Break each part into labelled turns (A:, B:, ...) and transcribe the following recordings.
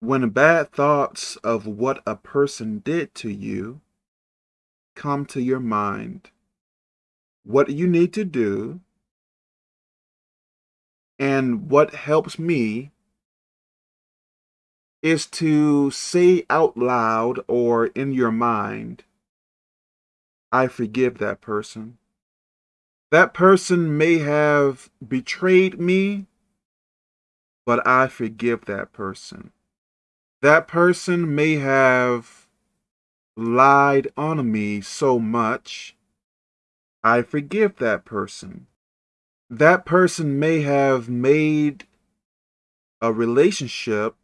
A: When bad thoughts of what a person did to you come to your mind, what you need to do and what helps me is to say out loud or in your mind, I forgive that person. That person may have betrayed me, but I forgive that person. That person may have lied on me so much, I forgive that person. That person may have made a relationship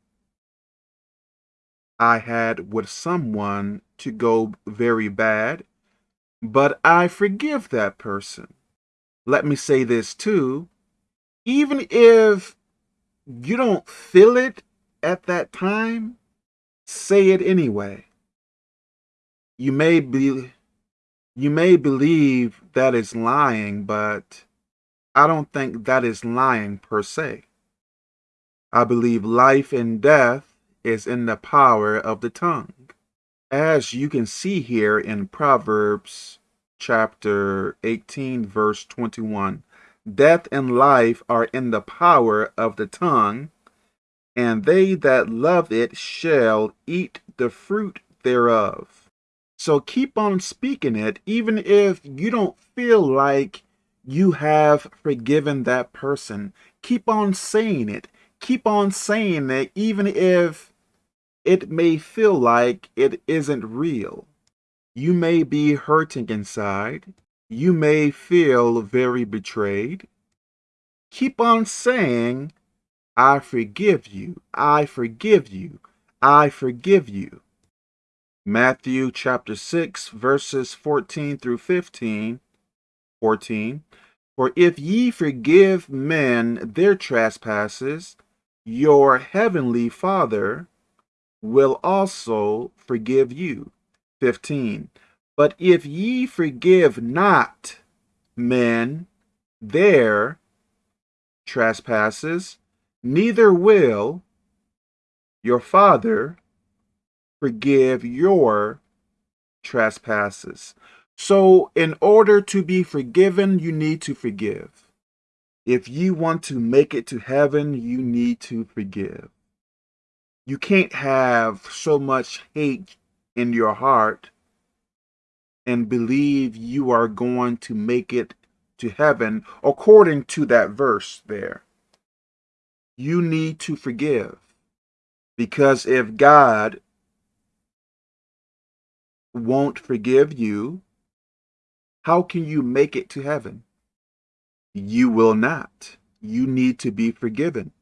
A: I had with someone to go very bad, but I forgive that person. Let me say this too. Even if you don't feel it at that time, say it anyway. You may be you may believe that is lying, but I don't think that is lying per se. I believe life and death is in the power of the tongue. As you can see here in Proverbs chapter 18 verse 21, death and life are in the power of the tongue, and they that love it shall eat the fruit thereof. So keep on speaking it, even if you don't feel like you have forgiven that person. Keep on saying it. Keep on saying it, even if it may feel like it isn't real. You may be hurting inside. You may feel very betrayed. Keep on saying, I forgive you. I forgive you. I forgive you. Matthew chapter 6, verses 14 through 15. 14. For if ye forgive men their trespasses, your heavenly Father will also forgive you. 15. But if ye forgive not men their trespasses, neither will your Father forgive your trespasses. So, in order to be forgiven, you need to forgive. If you want to make it to heaven, you need to forgive. You can't have so much hate in your heart and believe you are going to make it to heaven according to that verse there. You need to forgive. Because if God won't forgive you, how can you make it to heaven? You will not. You need to be forgiven.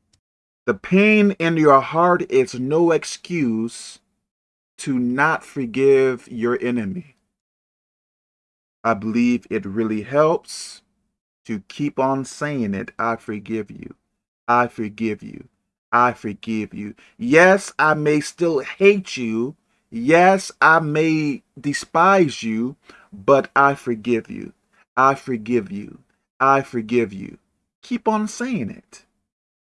A: The pain in your heart is no excuse to not forgive your enemy. I believe it really helps to keep on saying it. I forgive you. I forgive you. I forgive you. Yes, I may still hate you. Yes, I may despise you, but I forgive you. I forgive you. I forgive you. Keep on saying it.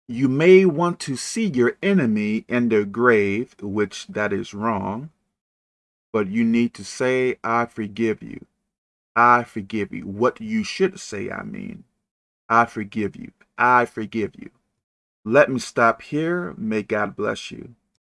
A: You may want to see your enemy in their grave, which that is wrong, but you need to say, I forgive you. I forgive you. What you should say, I mean. I forgive you. I forgive you. Let me stop here. May God bless you.